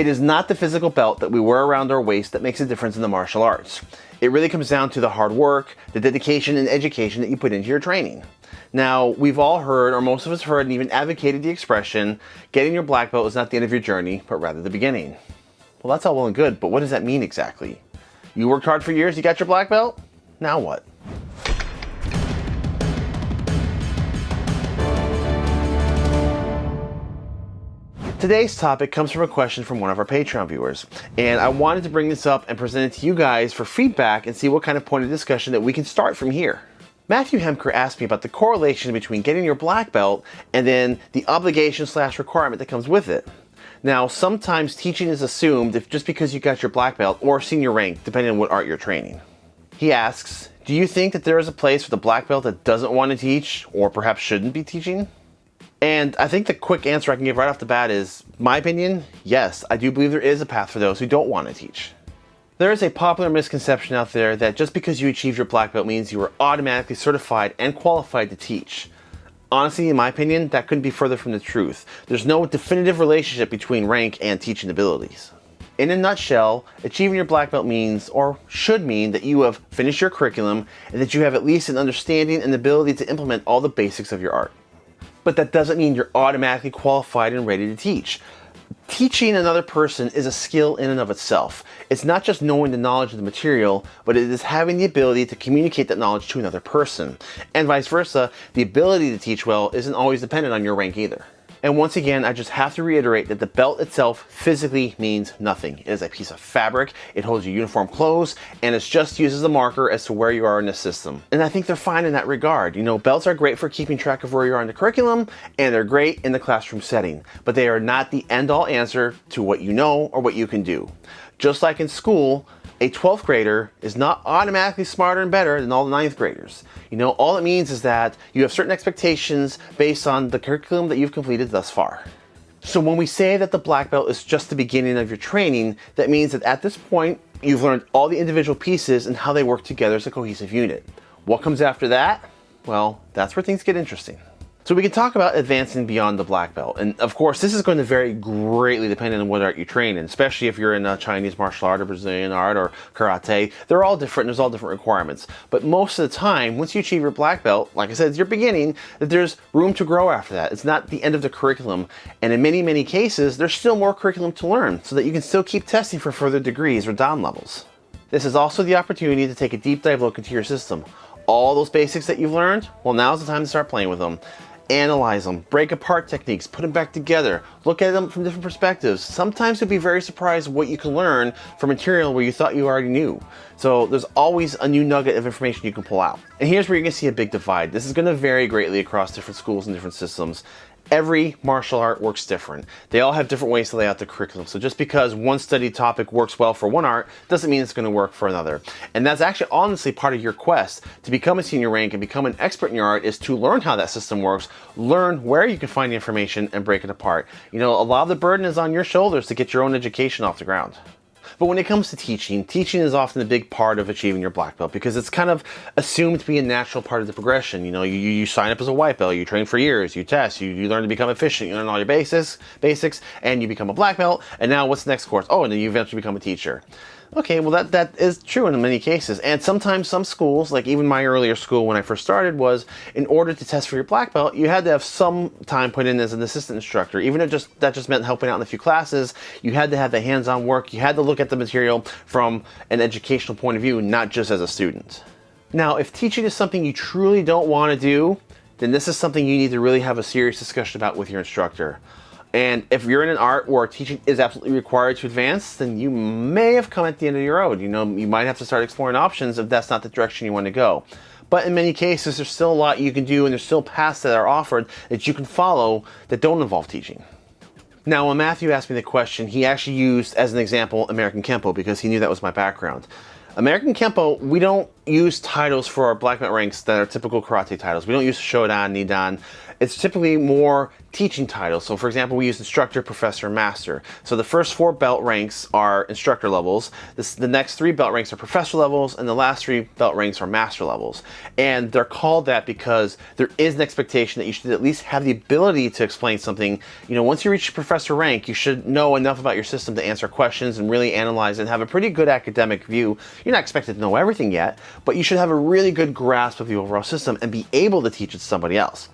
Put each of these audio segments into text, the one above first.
It is not the physical belt that we wear around our waist that makes a difference in the martial arts. It really comes down to the hard work, the dedication and education that you put into your training. Now, we've all heard, or most of us heard and even advocated the expression, getting your black belt is not the end of your journey, but rather the beginning. Well, that's all well and good, but what does that mean exactly? You worked hard for years, you got your black belt? Now what? Today's topic comes from a question from one of our Patreon viewers, and I wanted to bring this up and present it to you guys for feedback and see what kind of point of discussion that we can start from here. Matthew Hemker asked me about the correlation between getting your black belt and then the obligation slash requirement that comes with it. Now, sometimes teaching is assumed if just because you got your black belt or senior rank, depending on what art you're training. He asks, do you think that there is a place for the black belt that doesn't want to teach or perhaps shouldn't be teaching? And I think the quick answer I can give right off the bat is, my opinion, yes, I do believe there is a path for those who don't want to teach. There is a popular misconception out there that just because you achieved your black belt means you are automatically certified and qualified to teach. Honestly, in my opinion, that couldn't be further from the truth. There's no definitive relationship between rank and teaching abilities. In a nutshell, achieving your black belt means, or should mean, that you have finished your curriculum and that you have at least an understanding and ability to implement all the basics of your art but that doesn't mean you're automatically qualified and ready to teach. Teaching another person is a skill in and of itself. It's not just knowing the knowledge of the material, but it is having the ability to communicate that knowledge to another person. And vice versa, the ability to teach well isn't always dependent on your rank either. And once again, I just have to reiterate that the belt itself physically means nothing. It is a piece of fabric, it holds your uniform clothes, and it's just used as a marker as to where you are in the system. And I think they're fine in that regard. You know, belts are great for keeping track of where you are in the curriculum, and they're great in the classroom setting, but they are not the end-all answer to what you know or what you can do. Just like in school, a 12th grader is not automatically smarter and better than all the 9th graders. You know, all it means is that you have certain expectations based on the curriculum that you've completed thus far. So when we say that the black belt is just the beginning of your training, that means that at this point, you've learned all the individual pieces and how they work together as a cohesive unit. What comes after that? Well, that's where things get interesting. So we can talk about advancing beyond the black belt. And of course, this is going to vary greatly depending on what art you train in, especially if you're in a Chinese martial art or Brazilian art or karate. They're all different, there's all different requirements. But most of the time, once you achieve your black belt, like I said, it's your beginning, that there's room to grow after that. It's not the end of the curriculum. And in many, many cases, there's still more curriculum to learn so that you can still keep testing for further degrees or dan levels. This is also the opportunity to take a deep dive look into your system. All those basics that you've learned, well, now's the time to start playing with them analyze them, break apart techniques, put them back together, look at them from different perspectives. Sometimes you'll be very surprised what you can learn from material where you thought you already knew. So there's always a new nugget of information you can pull out. And here's where you're gonna see a big divide. This is gonna vary greatly across different schools and different systems every martial art works different. They all have different ways to lay out the curriculum. So just because one study topic works well for one art doesn't mean it's going to work for another. And that's actually honestly part of your quest to become a senior rank and become an expert in your art is to learn how that system works, learn where you can find the information and break it apart. You know, a lot of the burden is on your shoulders to get your own education off the ground. But when it comes to teaching, teaching is often a big part of achieving your black belt because it's kind of assumed to be a natural part of the progression. You know, you, you sign up as a white belt, you train for years, you test, you, you learn to become efficient, you learn all your basics, basics, and you become a black belt. And now what's the next course? Oh, and then you eventually become a teacher. Okay, well that, that is true in many cases. And sometimes some schools, like even my earlier school when I first started, was in order to test for your black belt, you had to have some time put in as an assistant instructor. Even if just that just meant helping out in a few classes, you had to have the hands-on work, you had to look at the material from an educational point of view, not just as a student. Now, if teaching is something you truly don't want to do, then this is something you need to really have a serious discussion about with your instructor. And if you're in an art where teaching is absolutely required to advance, then you may have come at the end of your road. You know, you might have to start exploring options if that's not the direction you want to go. But in many cases, there's still a lot you can do and there's still paths that are offered that you can follow that don't involve teaching. Now, when Matthew asked me the question, he actually used as an example American Kempo because he knew that was my background. American Kempo, we don't use titles for our black belt ranks that are typical karate titles. We don't use Shodan, Nidan. It's typically more teaching titles. So for example, we use instructor, professor, master. So the first four belt ranks are instructor levels. This, the next three belt ranks are professor levels, and the last three belt ranks are master levels. And they're called that because there is an expectation that you should at least have the ability to explain something. You know, once you reach professor rank, you should know enough about your system to answer questions and really analyze and have a pretty good academic view. You're not expected to know everything yet, but you should have a really good grasp of the overall system and be able to teach it to somebody else.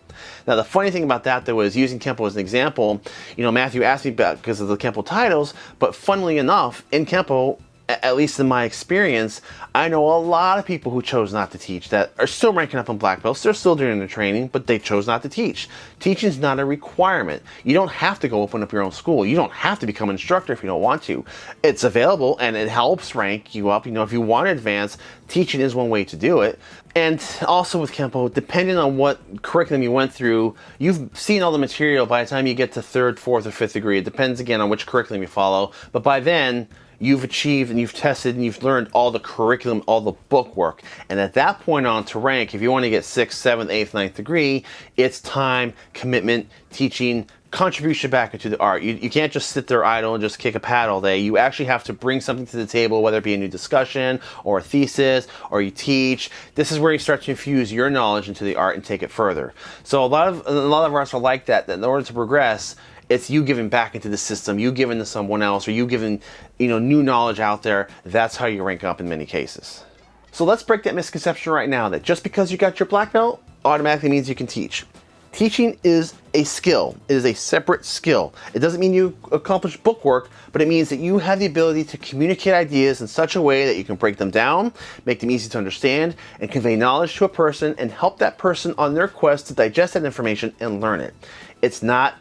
Now, the funny thing about that, though, is using Kempo as an example, you know, Matthew asked me about because of the Kempo titles, but funnily enough, in Kempo, at least in my experience, I know a lot of people who chose not to teach that are still ranking up on black belts. They're still doing the training, but they chose not to teach. Teaching is not a requirement. You don't have to go open up your own school. You don't have to become an instructor if you don't want to. It's available and it helps rank you up. You know, if you want to advance, teaching is one way to do it. And also with Kempo, depending on what curriculum you went through, you've seen all the material by the time you get to third, fourth, or fifth degree. It depends again on which curriculum you follow. But by then, you've achieved and you've tested and you've learned all the curriculum, all the book work. And at that point on to rank, if you want to get sixth, seventh, eighth, ninth degree, it's time, commitment, teaching, contribution back into the art. You, you can't just sit there idle and just kick a pad all day. You actually have to bring something to the table, whether it be a new discussion or a thesis or you teach. This is where you start to infuse your knowledge into the art and take it further. So a lot of a lot of artists are like that, that in order to progress, it's you giving back into the system, you giving to someone else, or you giving you know new knowledge out there. That's how you rank up in many cases. So let's break that misconception right now that just because you got your black belt automatically means you can teach. Teaching is a skill. It is a separate skill. It doesn't mean you accomplish book work, but it means that you have the ability to communicate ideas in such a way that you can break them down, make them easy to understand, and convey knowledge to a person and help that person on their quest to digest that information and learn it. It's not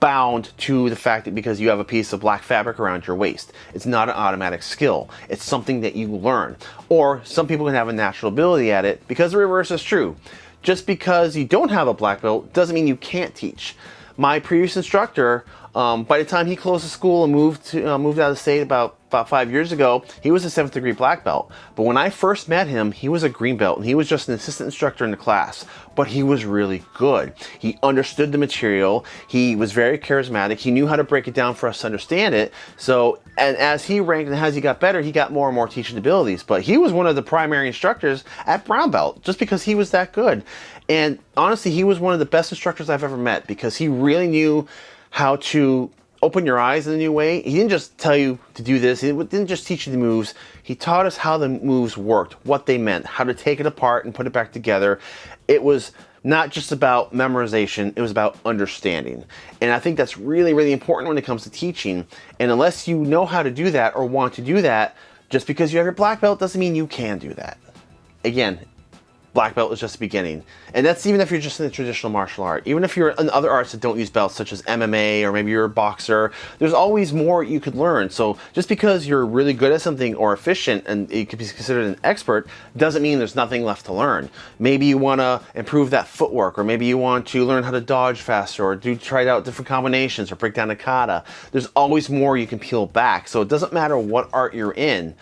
bound to the fact that because you have a piece of black fabric around your waist. It's not an automatic skill. It's something that you learn. Or some people can have a natural ability at it because the reverse is true. Just because you don't have a black belt doesn't mean you can't teach. My previous instructor, um, by the time he closed the school and moved to, uh, moved out of the state about about five years ago, he was a seventh degree black belt. But when I first met him, he was a green belt and he was just an assistant instructor in the class. But he was really good. He understood the material. He was very charismatic. He knew how to break it down for us to understand it. So, and as he ranked and as he got better, he got more and more teaching abilities. But he was one of the primary instructors at brown belt just because he was that good. And honestly, he was one of the best instructors I've ever met because he really knew how to open your eyes in a new way. He didn't just tell you to do this. He didn't just teach you the moves. He taught us how the moves worked, what they meant, how to take it apart and put it back together. It was not just about memorization, it was about understanding. And I think that's really, really important when it comes to teaching. And unless you know how to do that or want to do that, just because you have your black belt doesn't mean you can do that. Again, black belt is just the beginning. And that's even if you're just in the traditional martial art. Even if you're in other arts that don't use belts, such as MMA, or maybe you're a boxer, there's always more you could learn. So just because you're really good at something or efficient and you could be considered an expert, doesn't mean there's nothing left to learn. Maybe you want to improve that footwork, or maybe you want to learn how to dodge faster, or do try out different combinations, or break down a kata. There's always more you can peel back. So it doesn't matter what art you're in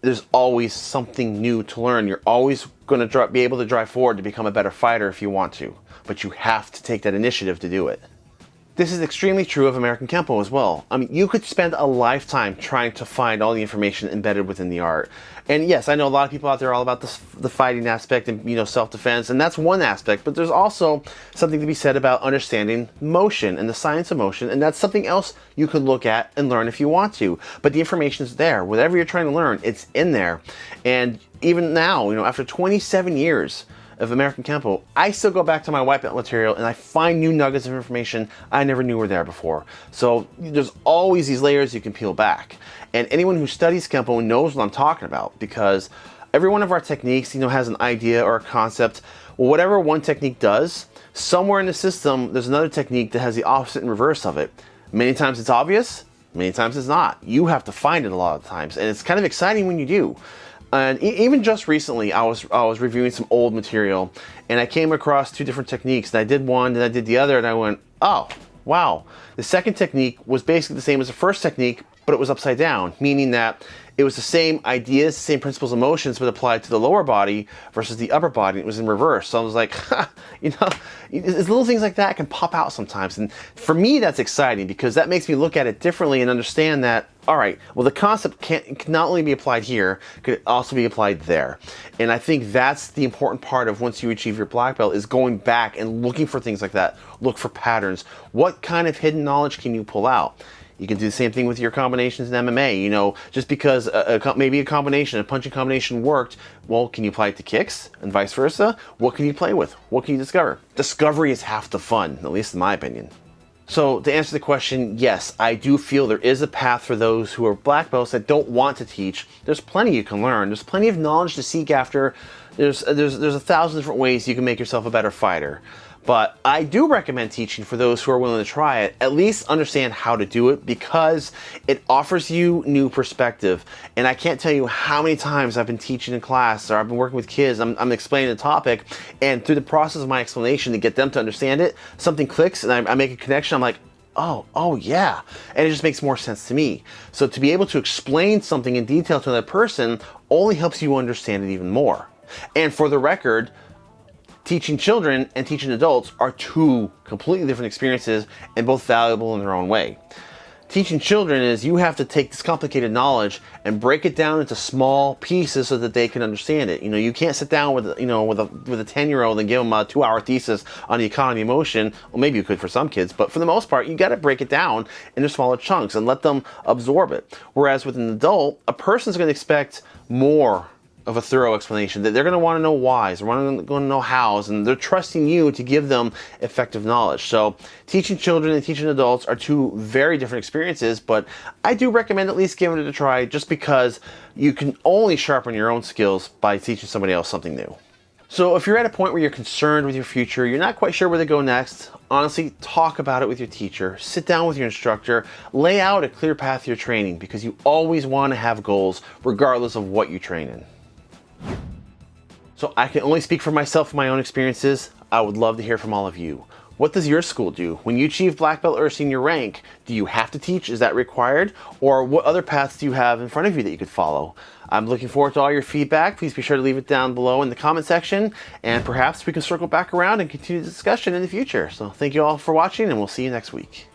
there's always something new to learn. You're always going to be able to drive forward to become a better fighter if you want to, but you have to take that initiative to do it. This is extremely true of American Kempo as well. I mean, you could spend a lifetime trying to find all the information embedded within the art. And yes, I know a lot of people out there are all about the, the fighting aspect and, you know, self-defense, and that's one aspect, but there's also something to be said about understanding motion and the science of motion, and that's something else you could look at and learn if you want to. But the information is there. Whatever you're trying to learn, it's in there. And even now, you know, after 27 years, of American Kempo, I still go back to my white belt material and I find new nuggets of information I never knew were there before. So there's always these layers you can peel back. And anyone who studies Kempo knows what I'm talking about because every one of our techniques, you know, has an idea or a concept. Well, whatever one technique does, somewhere in the system, there's another technique that has the opposite and reverse of it. Many times it's obvious, many times it's not. You have to find it a lot of times, and it's kind of exciting when you do. And even just recently, I was I was reviewing some old material, and I came across two different techniques. And I did one, and I did the other, and I went, oh, wow. The second technique was basically the same as the first technique, but it was upside down, meaning that it was the same ideas, same principles, emotions, but applied to the lower body versus the upper body. It was in reverse. So I was like, you know, it's little things like that can pop out sometimes. And for me, that's exciting because that makes me look at it differently and understand that, all right, well, the concept can, can not only be applied here, could also be applied there. And I think that's the important part of once you achieve your black belt is going back and looking for things like that. Look for patterns. What kind of hidden knowledge can you pull out? You can do the same thing with your combinations in MMA. You know, just because a, a, maybe a combination, a punching combination worked, well, can you apply it to kicks and vice versa? What can you play with? What can you discover? Discovery is half the fun, at least in my opinion. So to answer the question, yes, I do feel there is a path for those who are black belts that don't want to teach. There's plenty you can learn. There's plenty of knowledge to seek after. There's, there's, there's a thousand different ways you can make yourself a better fighter. But I do recommend teaching for those who are willing to try it, at least understand how to do it because it offers you new perspective. And I can't tell you how many times I've been teaching in class or I've been working with kids, I'm, I'm explaining the topic, and through the process of my explanation to get them to understand it, something clicks and I, I make a connection. I'm like, oh, oh yeah. And it just makes more sense to me. So to be able to explain something in detail to another person only helps you understand it even more. And for the record, teaching children and teaching adults are two completely different experiences and both valuable in their own way. Teaching children is you have to take this complicated knowledge and break it down into small pieces so that they can understand it. You know, you can't sit down with, you know, with a, with a 10 year old and give them a two hour thesis on the economy of motion. Well, maybe you could for some kids, but for the most part, you got to break it down into smaller chunks and let them absorb it. Whereas with an adult, a person's going to expect more of a thorough explanation. That they're going to want to know whys, they're going to know hows, and they're trusting you to give them effective knowledge. So teaching children and teaching adults are two very different experiences, but I do recommend at least giving it a try just because you can only sharpen your own skills by teaching somebody else something new. So if you're at a point where you're concerned with your future, you're not quite sure where to go next, honestly, talk about it with your teacher, sit down with your instructor, lay out a clear path to your training because you always want to have goals regardless of what you train in. So I can only speak for myself and my own experiences. I would love to hear from all of you. What does your school do? When you achieve black belt or senior rank, do you have to teach? Is that required? Or what other paths do you have in front of you that you could follow? I'm looking forward to all your feedback. Please be sure to leave it down below in the comment section and perhaps we can circle back around and continue the discussion in the future. So thank you all for watching and we'll see you next week.